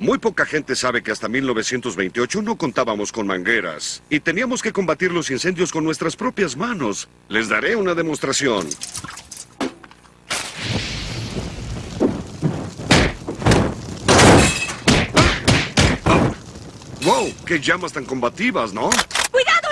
Muy poca gente sabe que hasta 1928 no contábamos con mangueras y teníamos que combatir los incendios con nuestras propias manos. Les daré una demostración. ¡Wow! ¡Qué llamas tan combativas, ¿no? ¡Cuidado!